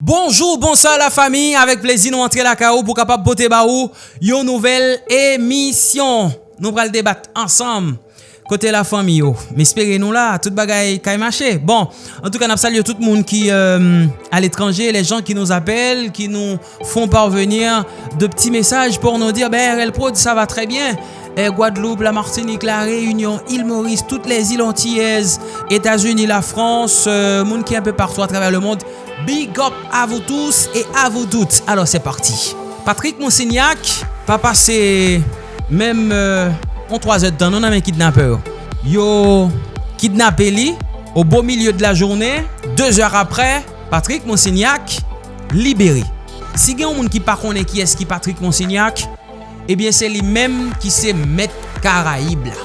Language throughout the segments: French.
Bonjour, bonsoir la famille. Avec plaisir, nous entrer la KO pour capable boter baou une nouvelle émission. Nous allons débattre ensemble kote la fami yo. Mespere nou la, tout bagay kay mache. Bon, an tou kan ap sal yo tout moun ki al etranje, les jan ki nou apel, ki nou fon parvenir de pti mesaj pou nou dir, ben, el prod, sa va tre bien. Guadeloupe, la Martinique, la Réunion, il Maurice, toutes les îles antillaises, Etats-Unis, la France, euh, moun ki an pe partou a travers le monde. Big up à vous tous et à vous toutes. Alors c'est parti. Patrick Monsignac, pa passe même euh, on 3 heures dans, on a un non, kidnappeur. Yo kidnappé li au beau milieu de la journée, 2 heures après, Patrick Monsignac libéré. Si gen yon moun ki pa konen ki eski Patrick Monsignac, ebyen eh se li menm ki se Met Karaib la.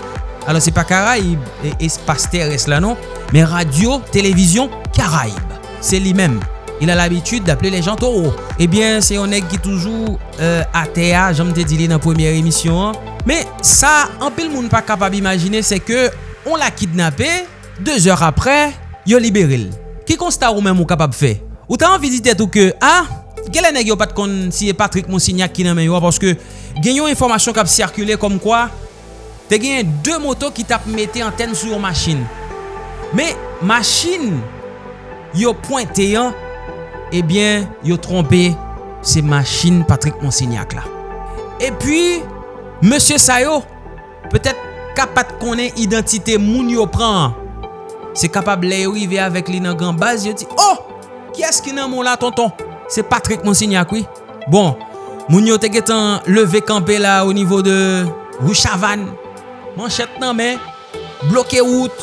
Alo se pa Karaib, espas teres la non, men radio, televizyon, Karaib. Se li menm. il a l'habitude d'appeler les gens taureaux. Eh Ebyen, se yon neg ki toujou euh, atea, jom te dile nan premier emisyon. Me sa, anpil moun pa kapab imagine se ke on la kidnapé, 2 or apre, yo liberil. Ki konsta ou men mou kapab fe? Ou ta an vizite tou ke, ah, gele neg yo pat kon siye Patrick Monsignac ki nan men yo, porske genyon informasyon kap sirkule kom kwa, te genyen 2 moto ki tap mette anten sou yon machin. Me, machin, yo pointe yon, ebyen yo trompe se machin Patrick Monsignac la. E pi, Monsie Sayo, petet kapat konen identite moun yo pran, se kapab le yo ive avèk li nan gran yo ti, oh, ki eski nan moun la tonton? Se Patrick Monsignac, oui. Bon, moun yo te getan leve kampe la o nivou de Rouchavan, manchet nan men, bloke wout,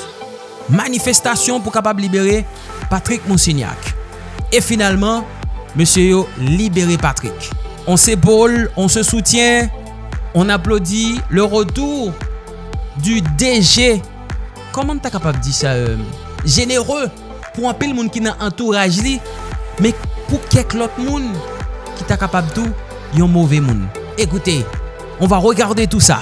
manifestasyon pou kapab libere Patrick Monsignac. Et finalement, monsieur yo libéré Patrick. On s'épaule, on se soutient, on applaudit le retour du DG. Comment t'as capable de dire ça? Euh? Généreux pour un pile monde qui n'a entourage li, mais pour quelques autres monde qui t'a capable tout, yon mauvais monde. Écoutez, on va regarder tout ça.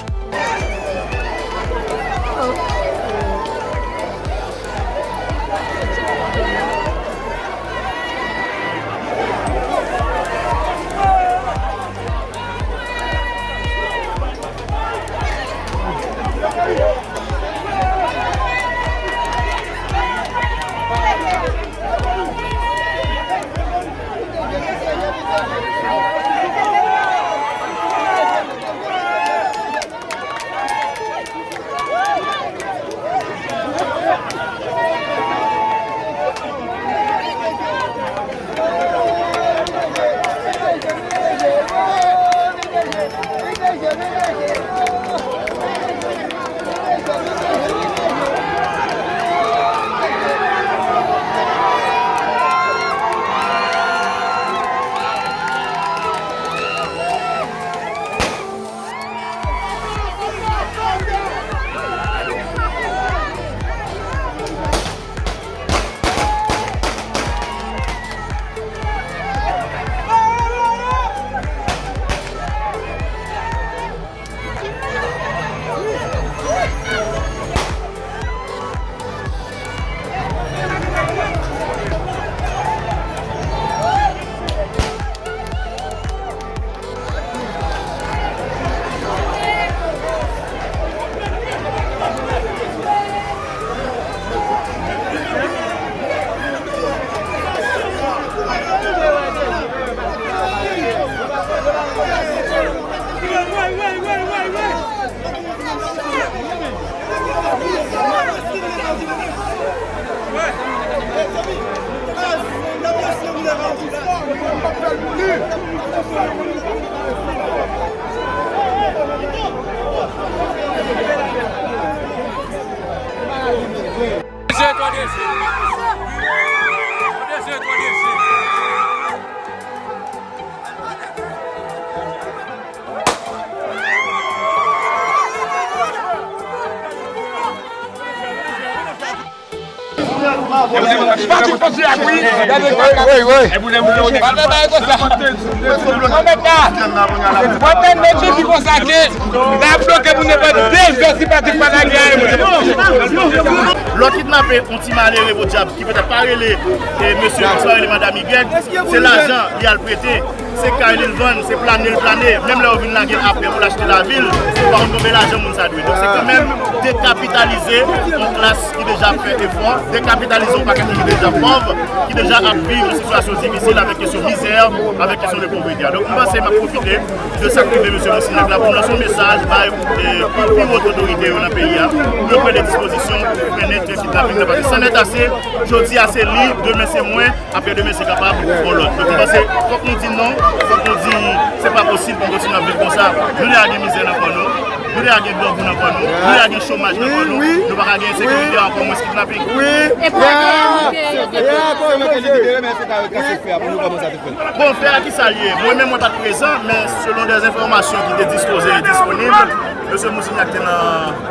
Pati posi akwi. E bounen bounen. Pati baye konsa. Mwen pa. Mwen ten menjou di konsa ke. La blok e bounen pa. Dej dosi pati pala gya. Lò kidnapè, on ti manè revo diab. Ki pète parele mèsyon François et madame Yguek. Se l'ajan li al pwete. Se ka il van, se planè l planè. Mèm lè ou vin la gen apè pou l'achete la vil. Se pa on konve l'ajan moun sa dwe. Se kèmèm dekapitalize. On klas. Ki deja fè efon, dekapitalize an pakèm ki deja pov, qui déjà a une situation difficile avec question misère, avec question de pauvreté. Donc, moi, c'est m'a profiter de s'activer, monsieur le Sénat, pour lancer un message euh, pour les autorités dans le pays, pour prendre des dispositions pour mener le kidnapping. Parce que ça n'est assez, je dis assez libre, demain c'est moins, après demain c'est capable pour l'autre. Donc, quand on dit non, quand on dit c'est pas possible pour continuer à vivre comme ça, nous avons des misères dans non. nous. Nou de a gen blok nan kon nou, nou de a gen chomaj nan kon nou, nou baka gen sekurite an kon mwen skip na pek. se mwen te libere men se kare kase fè apon nou koman sa te fè? Bon fè a ki sa liye, mwen men mwen tak prezant men selon des informasyon ki te dispose e disponib, mwen se Moussignac te nan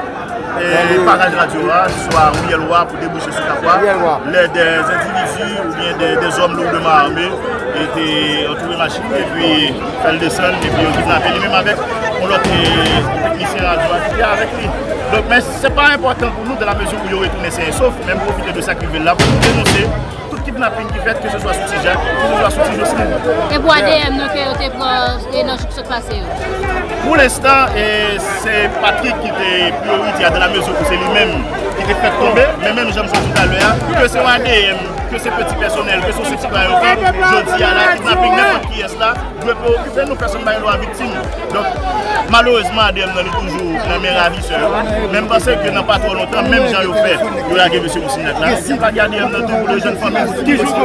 paraj radio a, jiswa ou yelwa pou debouche sou kapwa, le des individu ou bien des om lourdement armé, ete entoure machin, e pi fèl desen, e pi yon kidnapè li mèm avèk, on lòk teknisyen radio a ki fè avèk li. Donc, mais ce n'est pas important pour nous dans la mesure où il y aurait tourné sauf, même profiter de ça qui veut là pour dénoncer. kidnapping ki fet, ke se swa sou ti jan, ke se swa sou ti josmin. E pou ADM nou ke yo te pran, e nan chouk se pase yo? Pou l'estan, se Patrick ki te priorite a de la mezo pou se li menm ki te fet tombe, men men jèm sèm tout alè ya, ke se wade yèm, ke se peti personel, ke se sepsi bayo kan, jodi ya la, kidnapping nepot ki es la, dwe pou okupen nou person bayo an vitim. Dok, malouzman adèm nan li toujou nan mè ravi sè yo, men basè ke nan pa tro lontan, men jan yo fè, yo la gèvè sè ou sinet la, si pa gade yèm nan tou pou le jèn fòmè.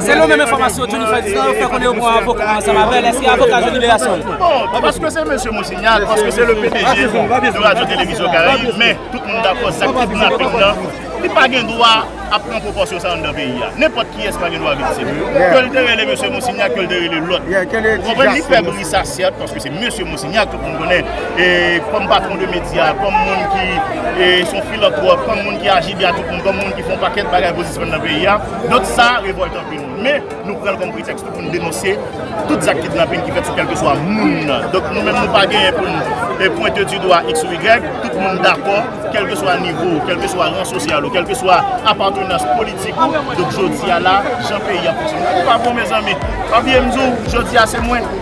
Se nou mèm informasyon, Johnny Ferdinand, yo fè konè yo mwen avok an sa mabel, eski avok an Johnny Léasson? Bon, paske se mèm se monsignal, paske se le PDG de Radio Televizyon Karayi, men, tout moun da kon sa kidnapping la, li pa gen dwa ap pran proporsyon sa an dan peyi ya. Nèpot ki eska gen wavit se mè. Kèl derè le monsè Monsignac, kèl derè le lot. Konpren li fèm li sa sèd, paske se monsè Monsignac kon konen, kon patron de media, kon moun ki son filotrop, kon moun ki agi biatou, kon moun ki fon paket bagay posisyon nan peyi ya. Not sa revoltan pi nou. Mè nou pren kon pretext pou nou denose tout zak kidnapping ki fèt sou kelke swa moun. Dok nou mèm nou pa gen pou nou pointe du doa x ou y, tout moun d'akor, kelke swa nivou, kelke swa ran sosyal ou kelke swa apantou konvensyonans politik ou, dok jodi a la, jan peyi a fonksyon. Ou pa bon, me zanme, pa biye mzou, jodi a se mwen.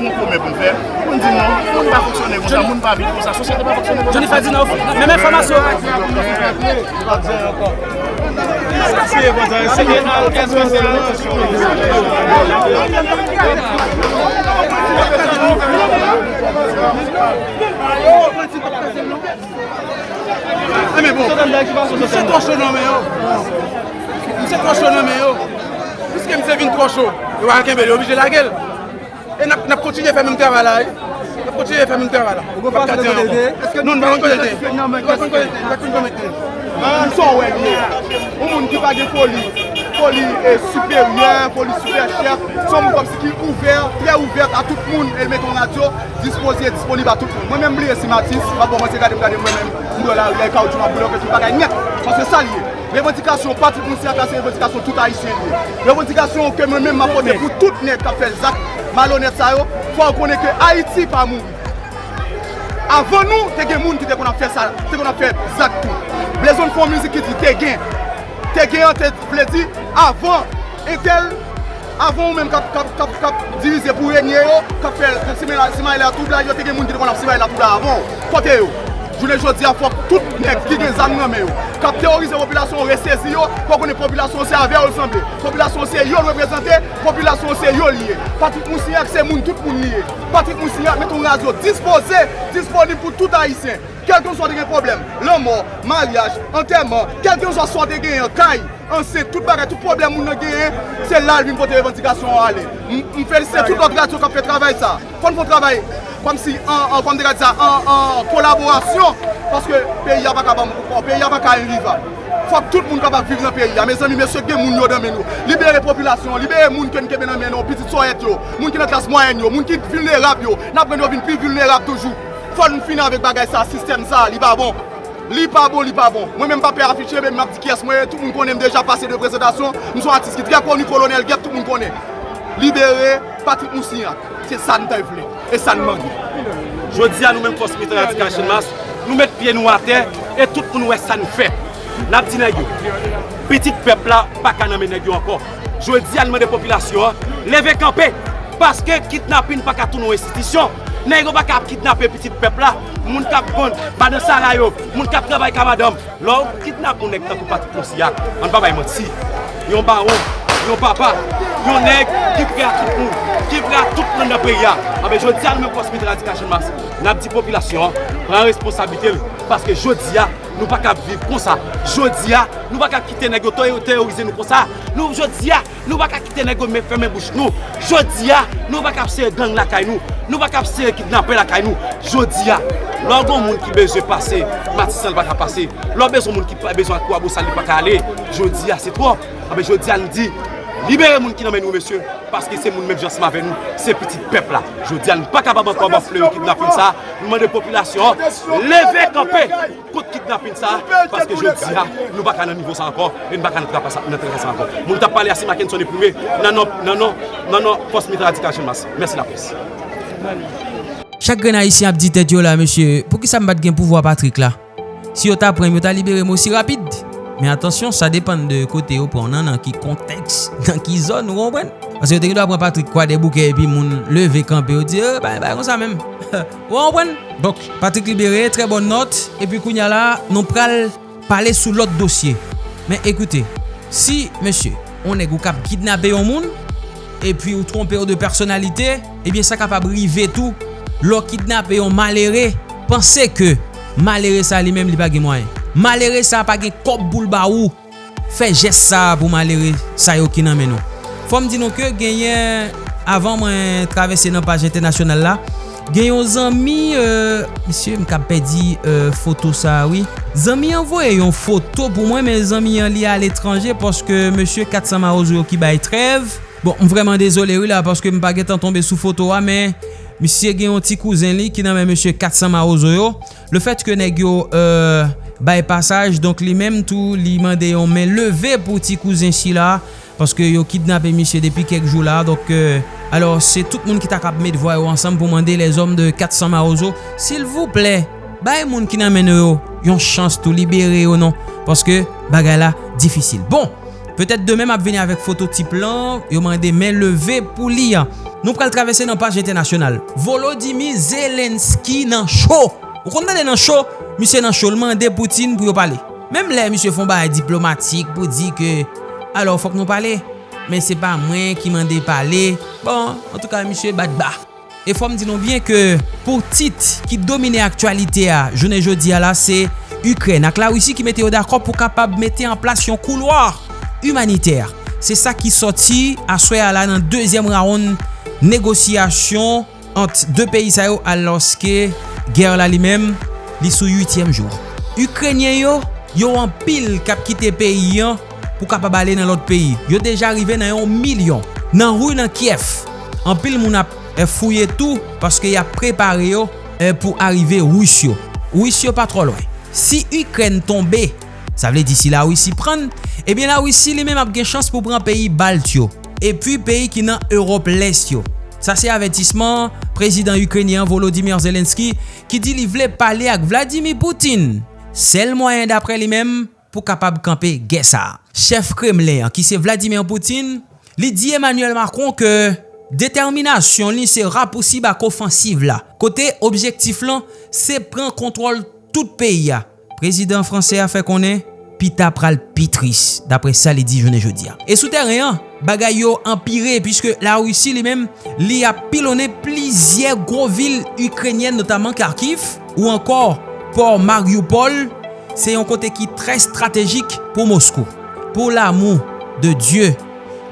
pou mè pou mè fè, pou mè di nou, pou mè pa foksyonè, pou mè pa vide, pou sa sosyete pa foksyonè. Johnny Fadina ou fè, mè mè informasyon. Siye vazan, siye nan, kèz mè se nan. Mè mè bon, mè se trochou nan mè yo. Oh. Mè se trochou nan mè yo. Oh. Piske mè se vin trochou, yo akèmbe li obije la gèl. E nap kontinye fè mèm tèvè la e. Nap kontinye fè mèm tèvè la. Ou gò pa fè mèm tèvè? Non, nan kon konjèl tè. Nan kon konjèl tè. Nan kon konjèl tè. Mwen son wèk mè. Ou moun ki bagè foli. Foli superyen, foli superchef. Son moun kom si ki ouver, trè ouver a tout moun. El mè ton radio, dispose, disponib a tout moun. Mwen mèm blè si matis, mwen mwen se gade mwen gade mwen mèm. Mwen la, yè ka ou ti mwen boulò, mwen se bagay net. Mwen se salye. Revendikasyon pati pou msiyata se revendikasyon tout Haitien. Revendikasyon ke mwen men mapote pou tout net ka fel zak malonet sa yo. Fwa konen ke Haiti pa moun. Avon nou te gen moun ki te kon ap fe sa, te kon ap fe zak tou. Blezon fon mizi ki di te gen. Te gen an te ple di avon etel. Avon ou menm kap, kap, kap, kap divize pou renyen yo, kap fel seman la toubla yo, te gen moun ki te kon ap seman la toubla avon. Kote yo. Jounen jodi a fok tout nek ki gen zan nanme yo. Kap teorize populasyon resesi yo, pou konen populasyon se ave ou sanble. Populasyon se yo reprezentè, populasyon se yo liye. Patrik Moussignac se moun tout moun liye. Patrik Moussignac meton radyo dispose, disponib pou tout haisyen. Kelke ou so de gen problem, lan mor, maryaj, anterman, kelke ou so de gen kay. anse tout bagay, tout problem moun nan genye, se lal vin pote revantikasyon an ale. M felise tout lot radyo kap fe travay sa. Kon pou travay, kom si an, an, kom de radyo sa, an, an, kolaborasyon, paske peyi ya baka bam, peyi ya baka enriva. Fok tout moun kapak viv nan peyi ya. Me zami, me sot gen moun yo dan men yo. Libere populasyon, libere moun ken kebe nan men yo, pitit soyet yo, moun ki nan klas mwen yo, moun ki vulnerab yo, nan pren yo vin pi vulnerab toujou. Fon moun finan vek bagay sa, sistem sa, li ba bon. Li pa bon, li pa bon. Mwen men pa pe afiche, men map di kyes mwen, tout moun konen deja pase de prezentasyon, moun son artist ki tre koni kolonel, gep tout moun konen. Libere, Patrick Moussignac, se san tay vle, e san mangi. Jodi a nou men kosmite radikasyon mas, nou met piye nou a ter, e tout pou nou e san fe. Nap di negyo, petit pepla, pa kaname negyo anko. Jodi a nou men de popilasyon, leve kampe, paske kitnapin pa katou nou institisyon. Nè yon baka ap kitnapè pitit pepla, moun kap kon, badan saray yo, moun kap trabay kamadam. Lò, kitnap moun tan pou pati konsiyak, an babay e mwen si. Yon baron, yon papa, yon nèk ki pre a tout moun, ki pre a tout moun apre ya. Abe, jodi a nou men kosmite radikasyon mas, nan di populasyon, pran responsabilite, paske jodi a, nou pa ka viv kon sa. Jodi ya, nou pa ka kite negyo teorize nou kon sa. Nou jodi ya, nou pa ka kite negyo me feme bouch nou. Jodi ya, nou pa ka pse gang la kay nou. Nou pa ka pse kidnapè la kay nou. Jodi ya, ah, lor gon moun ki beje pase, Matisan pa ka pase. Lor bezon moun ki beje akwa bo sali pa ka ale. Jodi ya, ah, se trop. Ah, Abe jodi ya, nou di... Libere moun ki nan men nou, mesye, paske se moun men jansman ven nou, se petit pepla. Jodi an, pa kabab an kon ban fle ou kidnapin sa, nou man de populasyon, leve kampè kout kidnapin sa, paske jodi an, nou baka nan nivou sa ankon, e nou baka nan traka sa ankon. Moun tap pale ase maken son epoume, nan nan pos non, non, non, mitra adikasyon mas. Mersi la pres. Chak gen a isi ap di tet yo la, mesye, pou ki sa mbat gen pouvo apatrik la? Si yo ta prem, yo ta libere mou si rapide? Men atensyon, sa depan de kote yo pou nan nan ki konteks, nan ki zon ou kompren. Ase yo teke do apren Patrik kwa de bouke epi moun leve kampe yo di, e, bay bay kon sa men. Ou kompren? Dok, Patrik libere, tre bon not, epi kounya la, nou pral pale sou lot dosye. Men ekoute, si, mesye, on e gou kap kidnabe yon moun, epi ou trompe yo de personalite, ebyen sa kap abrive tou, lo kidnabe yon malere, pense ke malere sa li men li bagi mwayen. Malere sa pa gen kop boul ba ou. Fe jes sa pou malere sa yo ki nan men nou. Fom di nou ke genyen Avan mwen travese nan page internasyonal la Genyon zanmi euh, Misye m kap pedi euh, foto sa oui. Zanmi envoye yon foto pou mwen Men zanmi yon li al etranje Poske monsye 400 maroz ki bay trev Bon m vreman dezole ou la Poske m pa an tombe sou foto wa Men misye genyon ti kouzen li Ki nan men monsye 400 maroz yo Le fet ke neg yo euh, bay pasaj. Donk li menm tou li mande yon men leve pou ti kouzen si la. Paske yo kidnap emisye depi kek jou la. Donk euh, alors se tout moun ki tak ap met vwa yo ansam pou mande les om de 400 marozo. Sil vouple bay moun ki nan men yo yon chans tou libere ou non. Paske bagay la difisil. Bon. Petet de menm ap veni avek fototip lan, yo mande men leve pou li an. Nou pral travese nan page internasyonal. Volodymyr Zelenski nan show. Ou kon tade nan show? misye nan cholman de Poutine pou yo pale. Mem le misye fon ba diplomatik pou di ke alo fok nou pale, men se pa mwen ki mande pale, bon, en tout ka misye bat ba. E fòm di nou bien ke pou tit ki domine aktualite a, jounen jodi la, se Ukren, ak la wisi ki mette yo dakop pou kapab mette an plas yon kouloar humaniter. Se sa ki soti aswe ala nan deuxième round negosyasyon ant de peyi sa yo aloske ger la li menm li sou 8e jour. Ukrenyen yo, yo an pil kap kite peyi yon pou kap ap ale nan lot peyi. Yo deja arrive nan yon milyon. Nan rou nan Kiev, an pil moun ap e fouye tou paske ya prepare yo e pou arrive Rousyo. Rousyo pa tro lwen. Si Ukren tombe, sa vle disi la Roussi pran, ebyen eh la Roussi li men ap gen chans pou pran peyi Baltyo. E pi peyi ki nan Europe lest yo. Sa se avetisman prezident Ukrenyen Volodymyr Zelenski ki di li vle pale ak Vladimir Poutine. Sel mwayen dapre li mem pou kapab kampe Gessa. Chef Kremlin ki se Vladimir Poutine li di Emmanuel Macron ke determinasyon li se rapoussi bak ofansiv la. Kote objektif lan se pren kontrol tout peyi ya. Prezident franse a fe konen pita pral pitris. Dapre sa li di jounen jodia. E sou teryen, bagay yo empire pwiske la Rusi li men li apilone plizye gro vil Ukrenyen notaman Kharkiv ou ankor por Mariupol se yon kote ki tre strategik pou Moskou. Po l'amou de Diyo,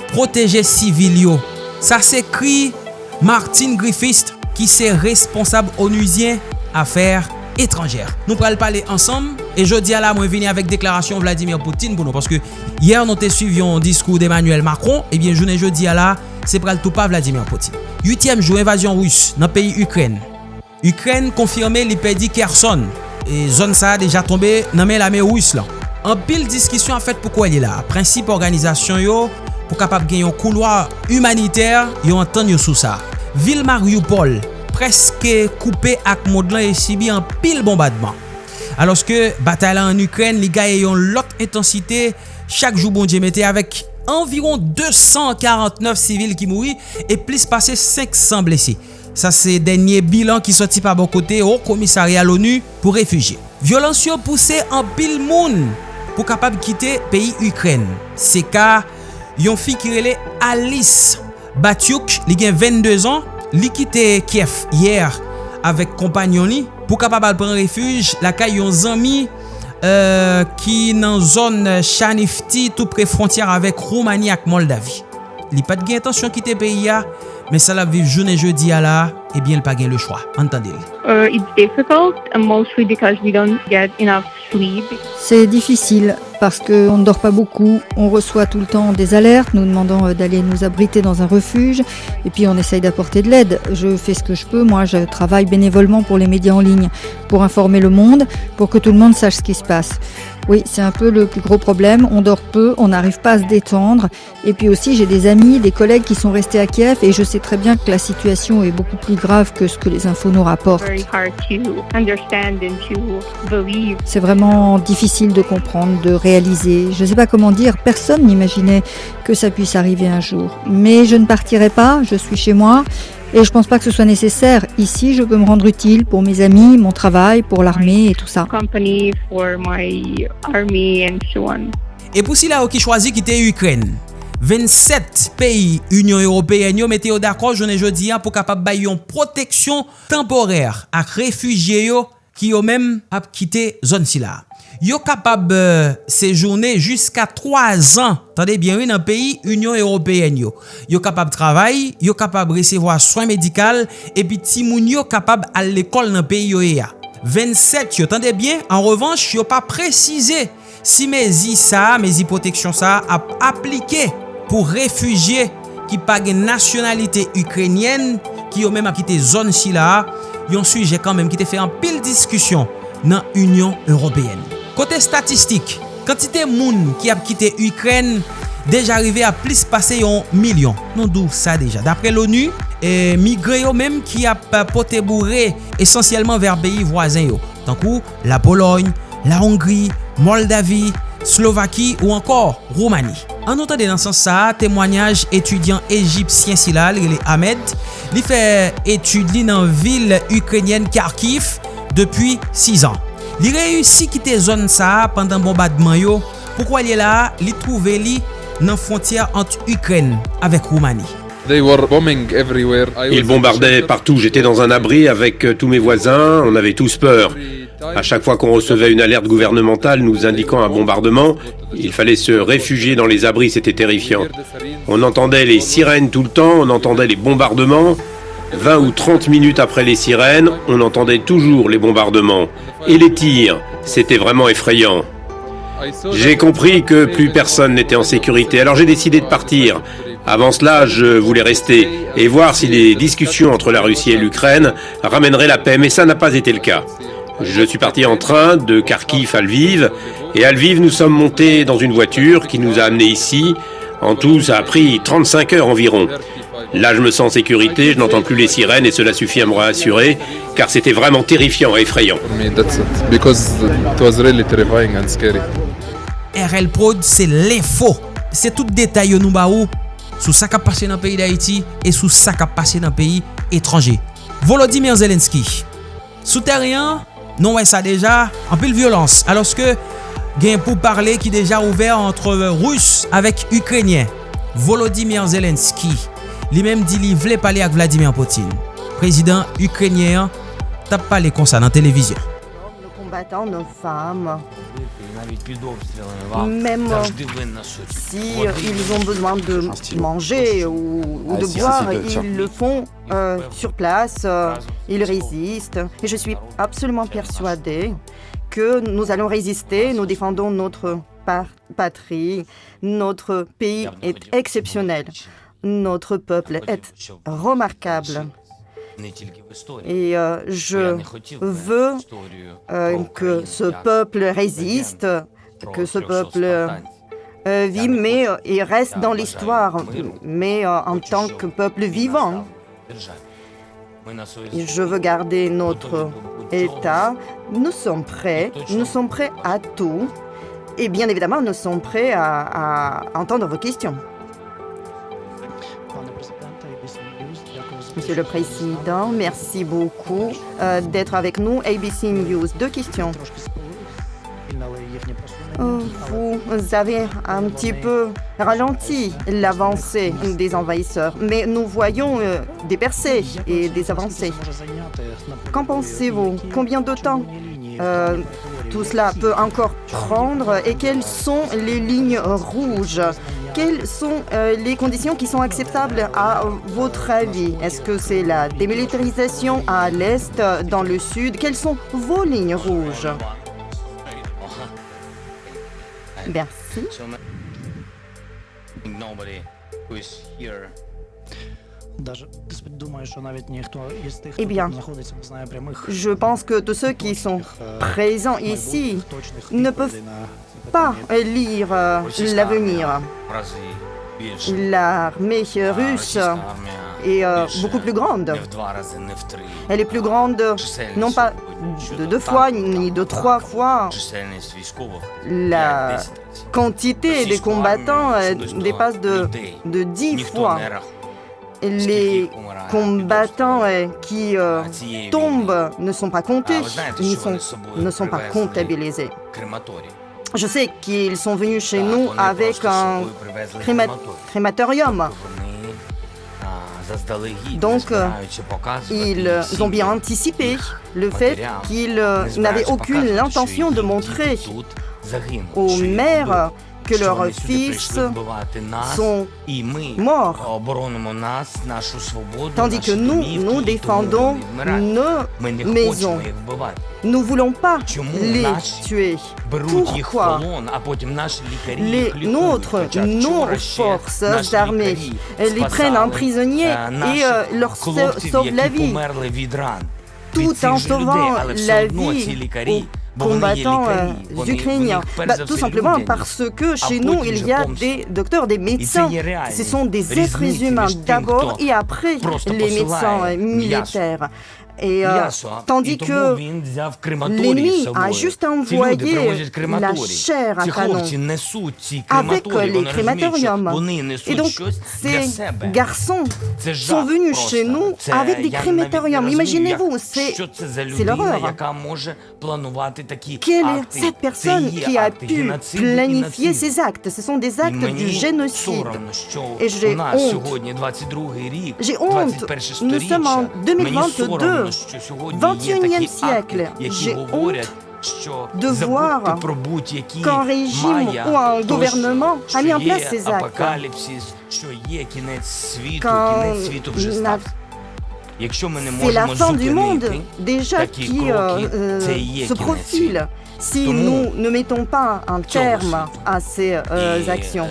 proteje sivil yo. Sa se kri Martin Griffith ki se responsab onusien afer etranjer. Nou pral pale ansam E jodi ala mwen vini avèk deklarasyon Vladimir Poutine pou nou. Paske yer nou te suivyon diskou d'Emmanuel Macron. Ebyen jounen jodi ala se pral tou pa Vladimir Poutine. Yutyem jou evasyon rous nan peyi Ukren. Ukren konfirme li pedi Kherson. E zon sa a deja tombe nan men la men rous lan. An pil diskisyon an fèt pou kwa li la. Prinsip organizasyon yo pou kapap gen yon kouloa humaniter yo an ton yo sou sa. Vil Mariupol preske koupe ak mod lan e sibi an pil bombadman. Aloske batay la an Ukren li gaye yon lot intensite chak jou bon diye mette avèk environ 249 sivil ki mouri e plis pase 500 blese. Sa se denye bilan ki soti pa bon kote ou komisari al ONU pou refuji. Violansyon pousse an pil moun pou kapab kite peyi Ukren. Se ka yon fi kirele Alice Batyuk li gen 22 an li kite Kiev yer avèk kompanyon li pou kapab al pren refuj la kay yon zami euh, ki nan zon chanifti tout pre frontyar avèk Roumani ak Moldavi. Li pat gen atensyon kite peyi ya, men sa la viv jounen jeudi ya la, ebyen eh l pa gen le chwa. Antande li. sleep. C'est difficile parce qu'on ne dort pas beaucoup, on reçoit tout le temps des alertes nous demandant euh, d'aller nous abriter dans un refuge et puis on essaye d'apporter de l'aide. Je fais ce que je peux, moi je travaille bénévolement pour les médias en ligne, pour informer le monde, pour que tout le monde sache ce qui se passe. Oui, c'est un peu le plus gros problème, on dort peu, on n'arrive pas à se détendre et puis aussi j'ai des amis, des collègues qui sont restés à Kiev et je sais très bien que la situation est beaucoup plus grave que ce que les infos nous rapportent. C'est vraiment difficile de comprendre, de réaliser. Je ne sais pas comment dire, personne n'imaginait que ça puisse arriver un jour. Mais je ne partirai pas, je suis chez moi et je pense pas que ce soit nécessaire. Ici, je peux me rendre utile pour mes amis, mon travail, pour l'armée et tout ça. Company for my army and so on. E pou si la ou ki chwazi kite Ukren, 27 peyi Union Européen yo mette yo d'akro jounen jodi an pou kapap bay yon proteksyon temporer ak refugie yo ki yo menm ap kite zon si la. yo kapab euh, sejourne jiska 3 an, tande bien wè nan peyi Union Européenne yo. Yo kapab travay, yo kapab resevo a soin medikal, epi ti moun yo kapab al l'ekol nan peyi yo e ya. 27 yo, tande bien, an revanche yo pa prezize si mezi sa, mezi proteksyon sa ap aplike pou refugye ki page nasyonalite Ukrenyen ki yo menm ap kite zon si la, yon suje kan menm kite fe an pil diskusyon nan Union Européenne. Kote statistik, kantite moun ki ap kite Ukren deja rive a plis pase yon milyon. Non dou sa deja. Dapre l'ONU, e, migre yo menm ki ap pote bourre esensyelman ver beyi voazen yo. Tankou la Pologne, la Hongri, Moldavi, Slovaki ou ankor Roumani. An notade nan san sa, temwanyaj etudyan Egipsyen silal, li Ahmed, li fe etudli nan vil Ukrenyen Kharkiv depi 6 an. Li reyusi kite zon sa pandan bombardman yo, poukwa li la li trouve li nan fontyer ant Ukren avek Roumani. Ils bombardaient partout. J'étais dans un abri avec euh, tous mes voisins. On avait tous peur. À chaque fois qu'on recevait une alerte gouvernementale nous indiquant un bombardement, il fallait se réfugier dans les abris. C'était terrifiant. On entendait les sirènes tout le temps. On entendait les bombardements. 20 ou 30 minutes après les sirènes, on entendait toujours les bombardements. Et les tirs. C'était vraiment effrayant. J'ai compris que plus personne n'était en sécurité. Alors j'ai décidé de partir. Avant cela, je voulais rester et voir si les discussions entre la Russie et l'Ukraine ramèneraient la paix, mais ça n'a pas été le cas. Je suis parti en train de Kharkiv à Lviv, et à Lviv, nous sommes montés dans une voiture qui nous a amenés ici. En tout, ça a pris 35 heures environ. Là, je me sens en sécurité, je n'entends plus les sirènes et cela suffit à me rassurer, car c'était vraiment terrifiant et effrayant. RL Prod, c'est l'info. C'est tout détail yo nou ba ou sou sa kap pase nan peyi d'Haïti et sou sa kap pase nan peyi étranger. Volodymyr Zelensky. Souterien, Non wè sa deja, anpil violans. Aloske gen pou parle ki deja ouver antre Rus avèk Ukrenyen. Volodymyr Zelenski li menm di li vle pale ak Vladimir Poutine. Prezident Ukrenyen tap pale konsa nan televizyon. Nos combattants, nos femmes, même si euh, ils ont besoin de manger ou, ou de boire, ils le font euh, sur place, euh, ils résistent. Et je suis absolument persuadée que nous allons résister, nous défendons notre pa- patrie, notre pays est exceptionnel, notre peuple est remarquable. Et euh, je veux euh, que ce peuple résiste, que ce peuple euh, vit, mais il reste dans l'histoire, mais en tant que peuple vivant. Je veux garder notre État. Nous sommes prêts, nous sommes prêts à tout. Et bien évidemment, nous sommes prêts à, à entendre vos questions. Monsieur le Président, merci beaucoup euh, d'être avec nous. ABC News, deux questions. Vous avez un petit peu ralenti l'avancée des envahisseurs, mais nous voyons euh, des percées et des avancées. Qu'en pensez-vous? Combien de temps euh, tout cela peut encore prendre et quelles sont les lignes rouges? Quelles sont euh, les conditions qui sont acceptables à votre avis? Est-ce que c'est la démilitarisation à l'est, dans le sud? Quelles sont vos lignes rouges? Merci. Eh bien, je pense que tous ceux qui sont présents ici ne peuvent pas lire euh, l'avenir. L'armée russe est euh, beaucoup plus grande. Elle est plus grande non pas de deux fois ni de trois fois. La quantité des combattants dépasse de, de dix fois. Les combattants qui euh, tombent ne sont pas comptés, sont- ne sont pas comptabilisés. Je sais qu'ils sont venus chez nous avec un créma- crématorium. Donc, euh, ils ont bien anticipé le fait qu'ils euh, n'avaient aucune intention de montrer aux mères que leurs fils sont morts. Tandis que nous, nous défendons nos maisons. Nous ne voulons pas les tuer? Pourquoi? les nôtres, nos forces armées, les prennent en prisonnier et euh, leur sau- sauvent la vie, tout en sauvant la vie combattants euh, ukrainiens. Bah, tout simplement parce que chez nous, il y a des docteurs, des médecins. Ce sont des êtres humains d'abord et après les médecins euh, militaires. Et euh, tandis que l'ennemi a juste envoyé la chair à canon avec euh, les crématoriums. Et donc, ces garçons sont venus chez nous avec des crématoriums. Imaginez-vous, c'est c'est l'horreur. Quelle est cette personne qui a pu planifier ces actes? Ce sont des actes du génocide. Et j'ai honte. J'ai honte. Nous sommes en 2022, 21e siècle, j'ai honte de voir qu'un régime ou un gouvernement a mis en place ces actes. Quand c'est la fin du monde déjà qui euh, se profile. si nous ne mettons pas un terme à ces euh, actions.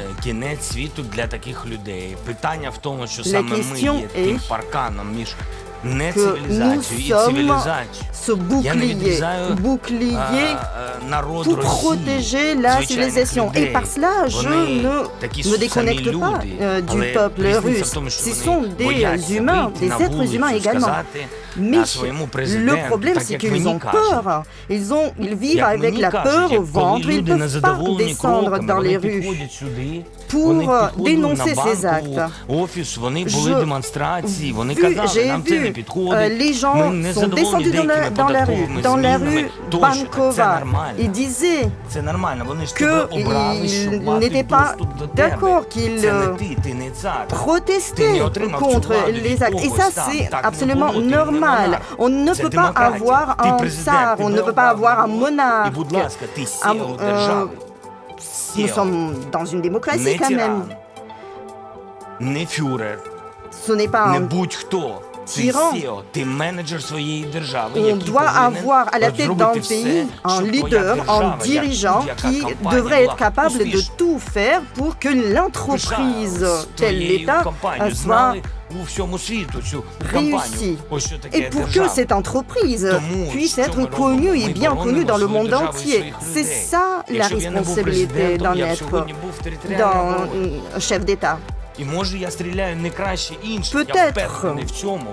La question est que nous sommes ce bouclier, bouclier pour protéger la civilisation. Et par cela, je ne me déconnecte pas euh, du peuple russe. Ce sont des humains, des êtres humains également. Mais le problème, c'est qu'ils ont peur. Ils, ont, ils vivent avec la peur au ventre. Ils ne peuvent pas descendre dans les rues pour euh, dénoncer ces actes. J'ai vu euh, les gens sont descendus dans la, dans la rue, dans la rue Bankova. Ils disaient qu'ils n'étaient pas d'accord, qu'ils protestaient contre les actes. Et ça, c'est absolument normal. On ne peut pas avoir un tsar, on ne peut pas avoir un monarque. Ah, euh, nous sommes dans une démocratie quand même. Ce n'est pas un on doit avoir à la tête d'un pays un leader, un dirigeant qui devrait être capable de tout faire pour que l'entreprise telle l'État soit réussie. Et pour que cette entreprise puisse être connue et bien connue dans le monde entier. C'est ça la responsabilité d'un être, d'un chef d'État. Peut-être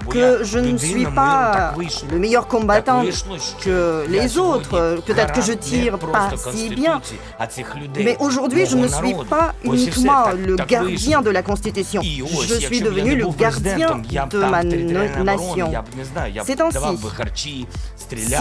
que je ne suis pas le meilleur combattant que les autres. Peut-être que je tire pas si bien. Mais aujourd'hui, je ne suis pas uniquement le gardien de la Constitution. Je suis devenu le gardien de ma nation. C'est ainsi. Si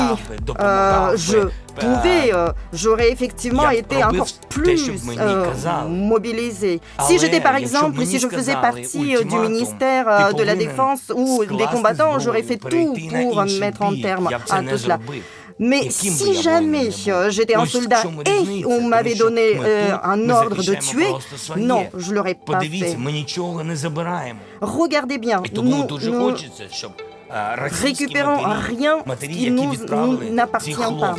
euh, je euh, j'aurais effectivement été encore plus euh, mobilisée. Si j'étais par exemple, si je faisais partie euh, du ministère euh, de la Défense ou des combattants, j'aurais fait tout pour mettre en terme à tout cela. Mais si jamais j'étais un soldat et on m'avait donné un ordre de tuer, non, je ne l'aurais pas fait. Regardez bien, nous, nous récupérons rien qui nous n'appartient pas.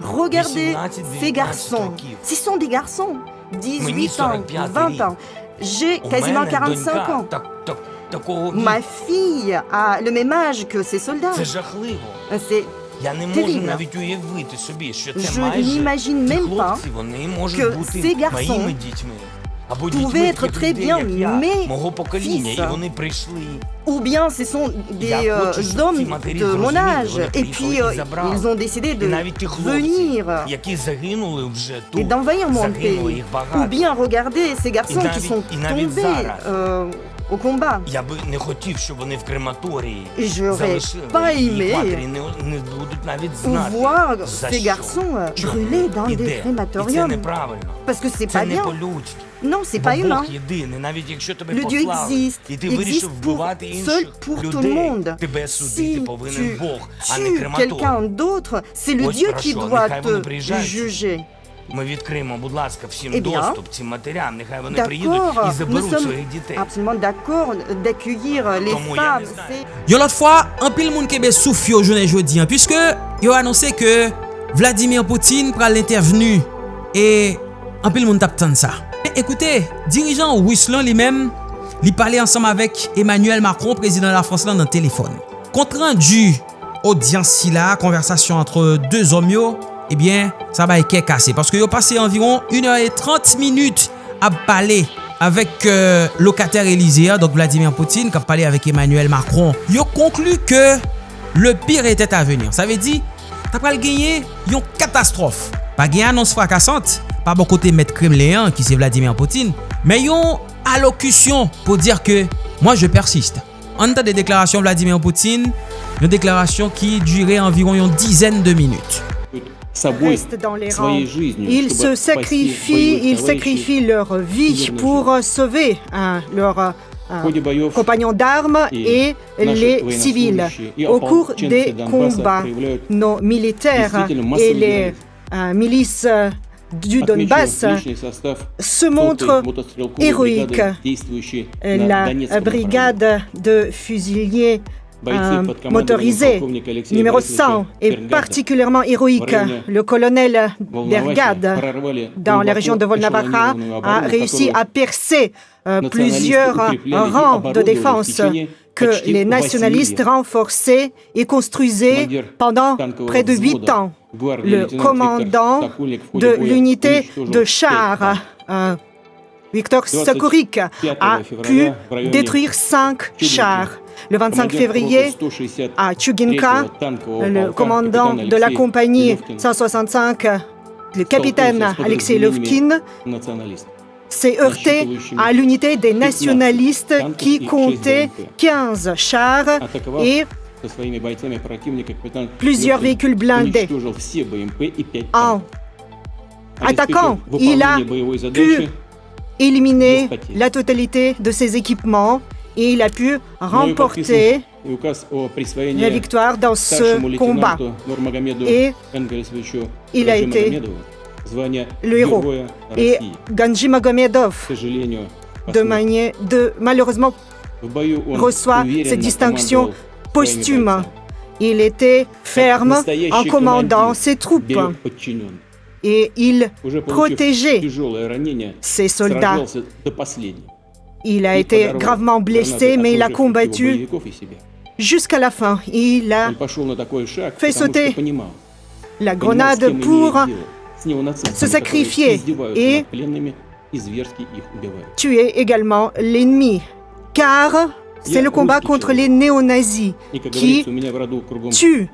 Regardez ces garçons. Ce sont des garçons. 18 ans, 20 ans. J'ai quasiment 45 ans. Ma fille a le même âge que ces soldats. C'est terrible. Je n'imagine même pas que ces garçons pouvaient être très bien mais fils. Ou bien ce sont des euh, hommes de mon âge. Et puis euh, ils ont décidé de venir et d'envahir mon pays. Ou bien regardez ces garçons qui sont tombés. Euh, au combat. Et je n'aurais pas aimé voir ces garçons brûlés dans des crématoriums. Parce que c'est pas bien. по-людськи. Non, c'est Бо pas humain. Бог єдиний, навіть якщо тебе Le Dieu послали, existe. і ти Il вирішив existe pour, вбивати seul інших pour tout le людей, monde. тебе судити Si повинен tu Бог, а не tues крематорій. quelqu'un d'autre, c'est le Ось Dieu про qui що. doit Нехай вони te приїжджають. juger. Ми відкриємо, будь ласка, всім Eh bien, доступ цим матерям. Нехай вони приїдуть D'accord, і nous заберуть sommes своїх дітей. absolument d'accord d'accueillir les Тому я femmes. не знаю. C'est- Yon lot fwa, an pil moun kebe souf yo jounen jodi an, Piske yo anonse ke Vladimir Poutine pral intervenu E an pil moun tap tan sa Ekoute, dirijan Wislan li men, li pale ansam avek Emmanuel Macron, prezident la France lan nan telefon. Kontran du audiansi la, konversasyon entre deux om yo, ebyen, eh sa ba eke kase. Paske yo pase environ 1h30 minute ap pale avek euh, lokater Elisea, donc Vladimir Poutine, kap pale avek Emmanuel Macron. Yo konklu ke le pire etet avenir. Sa ve di, ta pral genye yon katastrofe. Pa genye anons frakasante, pa bon kote met Kremléen, ki se Vladimir Poutine, men yon alokusyon pou dir ke, moi je persiste. An ta de deklarasyon Vladimir Poutine, yon deklarasyon ki dure environ yon dizen de minute. restent dans les rangs. Ils se sacrifient, ils sacrifient leur vie pour euh, sauver hein, leurs euh, compagnons d'armes et les civils. Au cours des combats, nos militaires et les euh, milices euh, du Donbass se montrent héroïques. La brigade de fusiliers euh, motorisés numéro 100 est particulièrement héroïque. Le colonel Dergad, dans la région de Volnavacha, a réussi à percer euh, plusieurs rangs de défense que les nationalistes renforçaient et construisaient pendant près de huit ans. Le commandant de l'unité de chars, euh, Victor Sokorik, a pu détruire cinq chars. Le 25 février, à Chuginka, le commandant de la compagnie 165, le capitaine Alexei Lovkin, s'est heurté à l'unité des nationalistes qui comptait 15 chars et plusieurs véhicules blindés. En attaquant, il a pu éliminer la totalité de ses équipements et il a pu remporter la victoire dans ce combat. Et il a été le héros. Et Ganji Magomedov, de manière, de, malheureusement, reçoit cette distinction posthume. Il était ferme en commandant ses troupes et il protégeait ses soldats. Il a été gravement blessé, mais il a combattu jusqu'à la fin. Il a fait sauter la grenade pour se sacrifier et tuer également l'ennemi. Car c'est le combat contre les néo-nazis qui tuent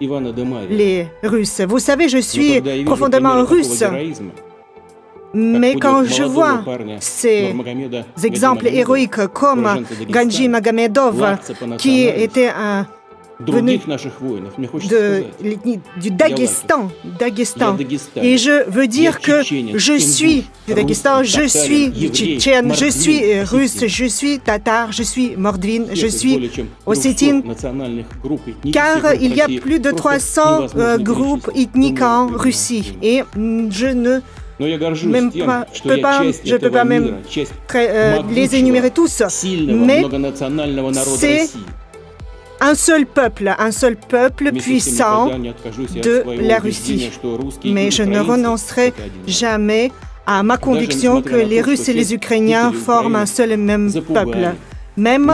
les Russes. Vous savez, je suis profondément russe. Mais quand je vois ces exemples héroïques comme Ganji Magomedov, qui était un venu de, du Daghestan, Daghestan. Et je veux dire que je suis du Daghestan, je suis tchétchène, je suis russe, je suis tatar, je suis mordvin, je suis ossétine, car il y a plus de 300 euh, groupes ethniques en Russie et je ne même pas, je peux pas, je peux pas même euh, les énumérer tous, mais c'est un seul peuple, un seul peuple puissant de la Russie. Mais je ne renoncerai jamais à ma conviction que les Russes et les Ukrainiens forment un seul et même peuple. Même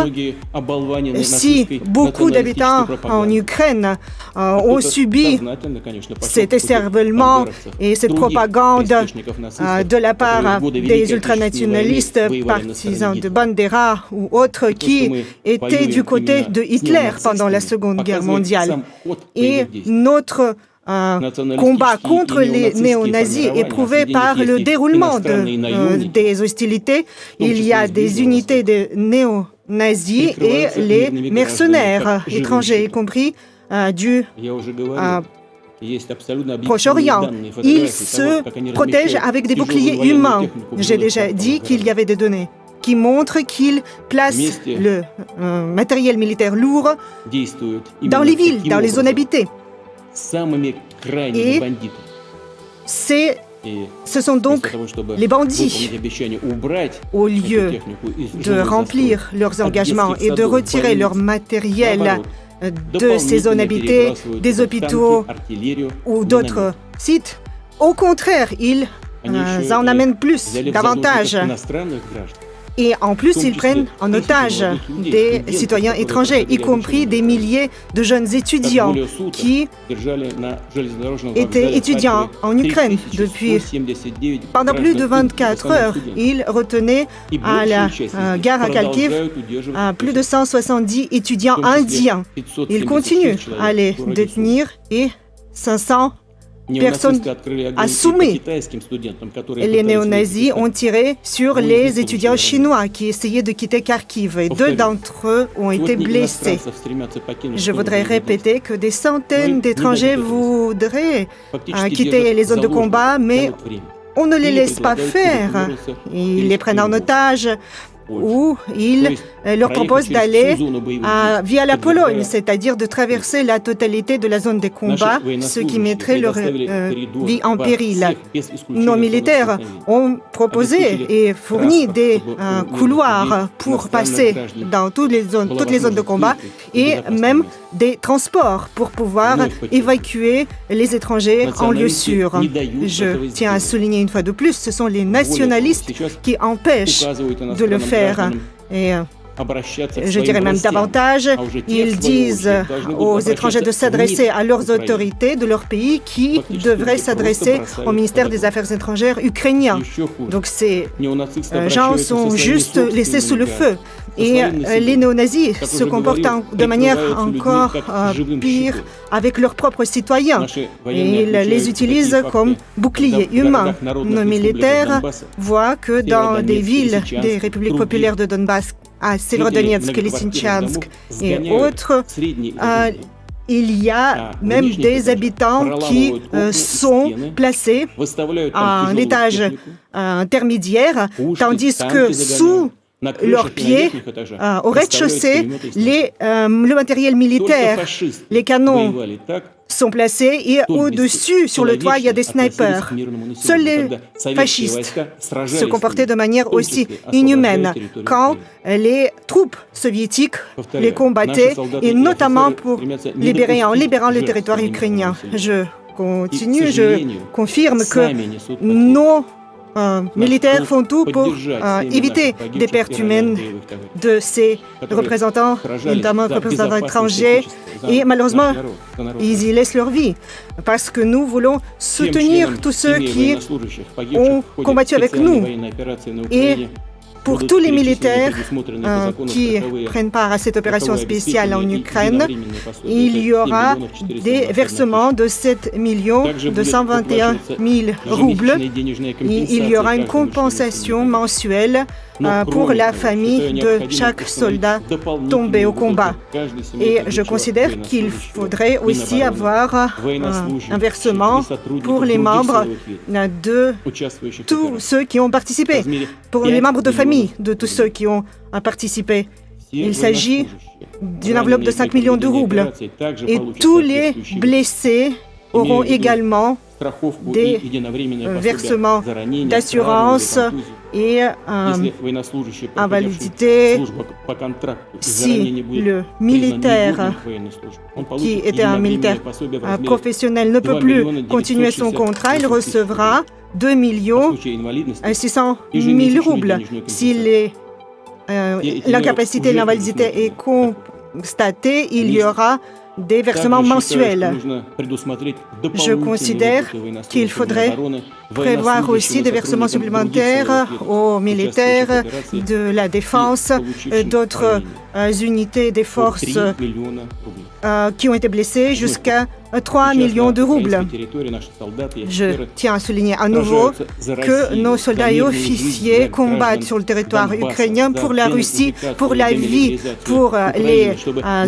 si beaucoup d'habitants en Ukraine ont subi cet esservellement et cette propagande de la part des ultranationalistes, partisans de Bandera ou autres qui étaient du côté de Hitler pendant la Seconde Guerre mondiale. Et notre un combat contre les néo-nazis est prouvé par le déroulement de, euh, des hostilités. Il y a des unités de néo-nazis et les mercenaires étrangers, y compris euh, du euh, Proche-Orient. Ils se protègent avec des boucliers humains. J'ai déjà dit qu'il y avait des données qui montrent qu'ils placent le matériel militaire lourd dans les villes, dans les zones habitées. Et ce sont donc les bandits. Au lieu de remplir leurs engagements et de retirer leur matériel de ces zones habitées, des hôpitaux ou d'autres sites, au contraire, ils en amènent plus, davantage. Et en plus, ils prennent en otage des citoyens étrangers, y compris des milliers de jeunes étudiants qui étaient étudiants en Ukraine depuis pendant plus de 24 heures. Ils retenaient à la gare à Kharkiv plus de 170 étudiants indiens. Ils continuent à les détenir et 500 personne a soumis. Les néo-nazis ont tiré sur les étudiants chinois qui essayaient de quitter Kharkiv. Et deux d'entre eux ont été blessés. Je voudrais répéter que des centaines d'étrangers voudraient euh, quitter les zones de combat, mais on ne les laisse pas faire. Ils les prennent en otage où il euh, leur propose d'aller via la Pologne, c'est-à-dire de traverser la totalité de la zone des combats, ce qui mettrait leur euh, vie en péril. Nos militaires ont proposé et fourni des euh, couloirs pour passer dans toutes les zones, toutes les zones de combat et même des transports pour pouvoir évacuer les étrangers en lieu sûr. Je tiens à souligner une fois de plus, ce sont les nationalistes qui empêchent de le faire. Et je dirais même davantage, ils disent aux étrangers de s'adresser à leurs autorités de leur pays qui devraient s'adresser au ministère des Affaires étrangères ukrainien. Donc ces gens sont juste laissés sous le feu. Et les néo-nazis se comportent de manière encore pire avec leurs propres citoyens. ils les utilisent comme boucliers humains. Nos militaires voient que dans des villes des républiques populaires de Donbass, à Severodonetsk, Lysychansk et autres, euh, il y a même des habitants qui euh, sont placés à un étage euh, intermédiaire, tandis que sous leurs pieds, au rez-de-chaussée, le matériel militaire, les canons sont placés et au-dessus, sur le toit, il y a des snipers. Seuls les fascistes se comportaient de manière aussi inhumaine. quand les troupes soviétiques les combattaient, et notamment pour libérer, en libérant le territoire ukrainien. Je continue, je confirme que nos euh, militaires font tout pour euh, éviter des pertes humaines de ces représentants, notamment représentants étrangers. Et malheureusement, ils y laissent leur vie parce que nous voulons soutenir tous ceux qui ont combattu avec nous. Et pour tous les militaires euh, qui prennent part à cette opération spéciale en Ukraine, il y aura des versements de 7 221 000 roubles. il y aura une compensation mensuelle pour la famille de chaque soldat tombé au combat. Et je considère qu'il faudrait aussi avoir un versement pour les membres de tous ceux qui ont participé, pour les membres de famille de tous ceux qui ont participé. Il s'agit d'une enveloppe de 5 millions de roubles. Et tous les blessés auront également des versements d'assurance et invalidité si le militaire qui était un militaire professionnel ne peut plus continuer son contrat, il recevra 2 millions 600 000 roubles. Si l'incapacité et l'invalidité est constatée, il y aura des versements mensuels. Je considère qu'il faudrait prévoir aussi des versements supplémentaires aux militaires de la défense, d'autres unités des forces euh, qui ont été blessées jusqu'à 3 millions de roubles. Je tiens à souligner à nouveau que nos soldats et officiers combattent sur le territoire ukrainien pour la Russie, pour la vie, pour euh, les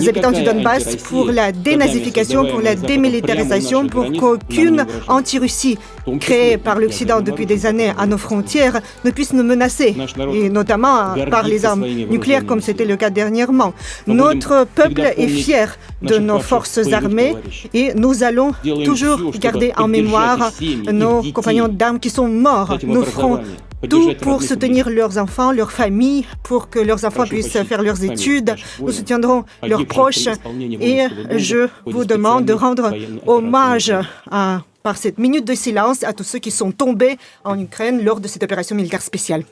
habitants du Donbass, pour la dénazification, pour la démilitarisation, pour qu'aucune anti-Russie créée par l'Occident depuis des années à nos frontières ne puisse nous menacer, et notamment par les armes nucléaires comme c'était le cas dernièrement. Notre peuple est fier de nos forces armées et nous allons toujours garder en mémoire nos compagnons d'armes qui sont morts. Nous ferons tout pour soutenir leurs enfants, leurs familles, pour que leurs enfants puissent faire leurs études. Nous soutiendrons leurs proches et je vous demande de rendre hommage à, par cette minute de silence à tous ceux qui sont tombés en Ukraine lors de cette opération militaire spéciale.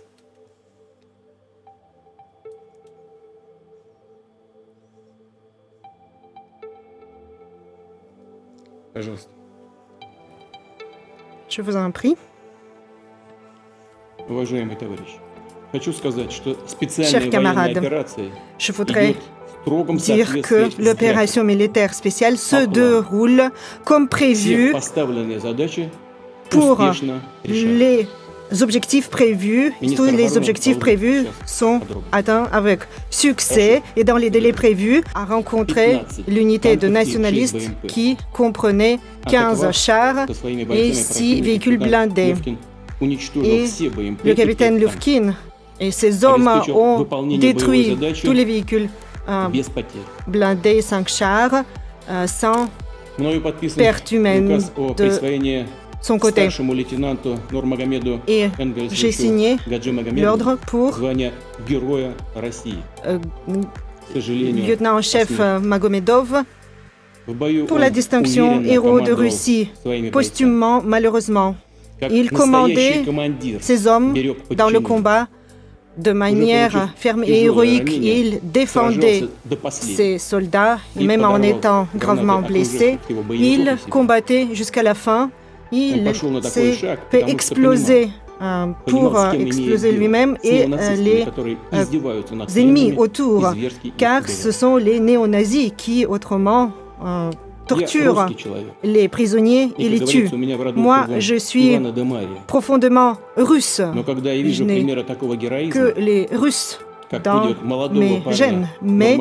Je vous en prie. Chers camarades, je voudrais dire que l'opération militaire spéciale se déroule comme prévu pour les objectifs prévus, tous les objectifs prévus sont atteints avec succès et dans les délais prévus, a rencontré l'unité de nationalistes qui comprenait 15 chars et 6 véhicules blindés. Et le capitaine Lufkin et ses hommes ont détruit tous les véhicules euh, blindés, 5 chars, euh, sans perte humaine de son côté. Et j'ai signé l'ordre pour euh, lieutenant-chef Magomedov pour la distinction héros de Russie, posthumement malheureusement. Il commandait ses hommes dans le combat de manière ferme et héroïque. Il défendait ses soldats, même en étant gravement blessé, il combattait jusqu'à la fin. Il s'est fait exploser euh, pour euh, exploser lui-même et euh, les ennemis autour, car ce sont les néo-nazis qui autrement torturent les prisonniers et les tuent. Moi, je suis profondément russe. Je n'ai que les Russes dans mes gènes. Mais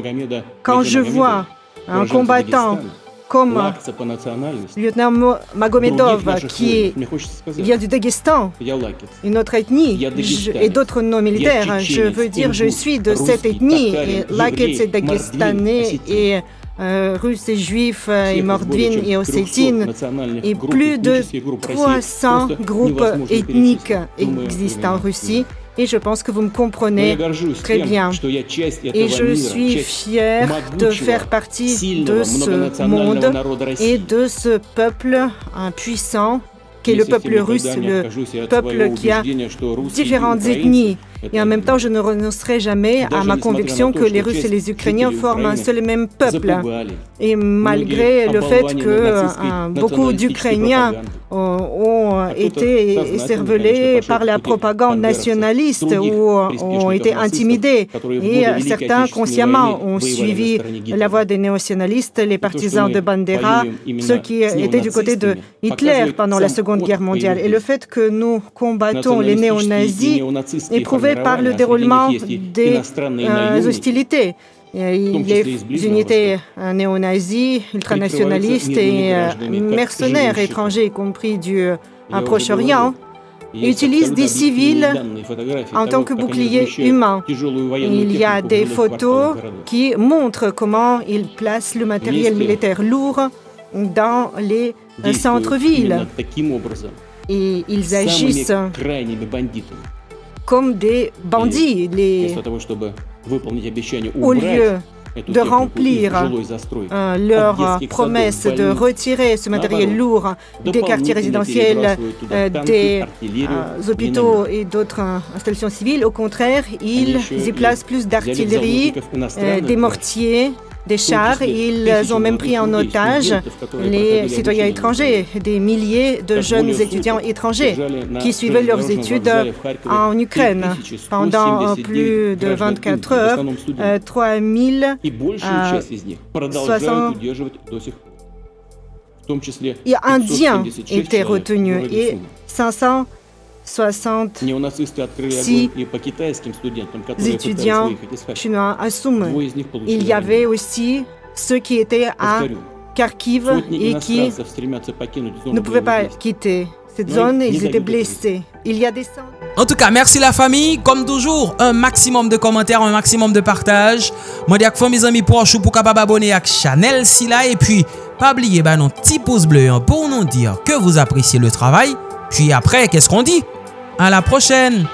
quand je vois un combattant comme lieutenant Magomedov, qui vient du Daghestan, une autre ethnie, et d'autres noms militaires. Je veux dire, je suis de cette ethnie. Et Lakets c'est dagestanais et euh, russes et juifs et mordvines et ossétines et plus de 300 groupes ethniques existent en Russie et je pense que vous me comprenez très bien. Et je suis fier de faire partie de ce monde et de ce peuple puissant qui est le peuple russe, le peuple qui a différentes ethnies. Et en même temps, je ne renoncerai jamais à ma conviction que les Russes et les Ukrainiens forment un seul et même peuple. Et malgré le fait que euh, beaucoup d'Ukrainiens ont été cervelés par la propagande nationaliste ou ont été intimidés. Et certains consciemment ont suivi la voie des néo-nationalistes, les partisans de Bandera, ceux qui étaient du côté de Hitler pendant la Seconde Guerre mondiale. Et le fait que nous combattons les néo-nazis est par le déroulement des euh, hostilités. Les unités néo-nazis, ultranationalistes et euh, mercenaires étrangers, y compris du euh, Proche-Orient, utilisent des civils en tant que bouclier humain. Il y a des photos qui montrent comment ils placent le matériel militaire lourd dans les centres-villes. Et ils agissent comme des bandits. Les... Au lieu de remplir euh, leur promesse de retirer ce matériel lourd des quartiers résidentiels, euh, des euh, hôpitaux et d'autres installations civiles. Au contraire, ils y placent plus d'artillerie, des mortiers, des chars. Ils ont même pris en otage les citoyens étrangers, des milliers de jeunes étudiants étrangers qui suivaient leurs études en Ukraine. Pendant plus de 24 heures, 3000 Indiens étaient retenus et 500 66 étudiants chinois à Soum. Il y avait aussi ceux qui étaient à Kharkiv et qui ne pouvaient pas quitter cette zone. Ils étaient blessés. Il y a des En tout cas, merci la famille. Comme toujours, un maximum de commentaires, un maximum de partage. Moi, dis à mes amis pour pour capable abonner à la chaîne Et puis, pas oublier bah, nos petits pouces bleus hein, pour nous dire que vous appréciez le travail. Puis après, qu'est-ce qu'on dit? À la prochaine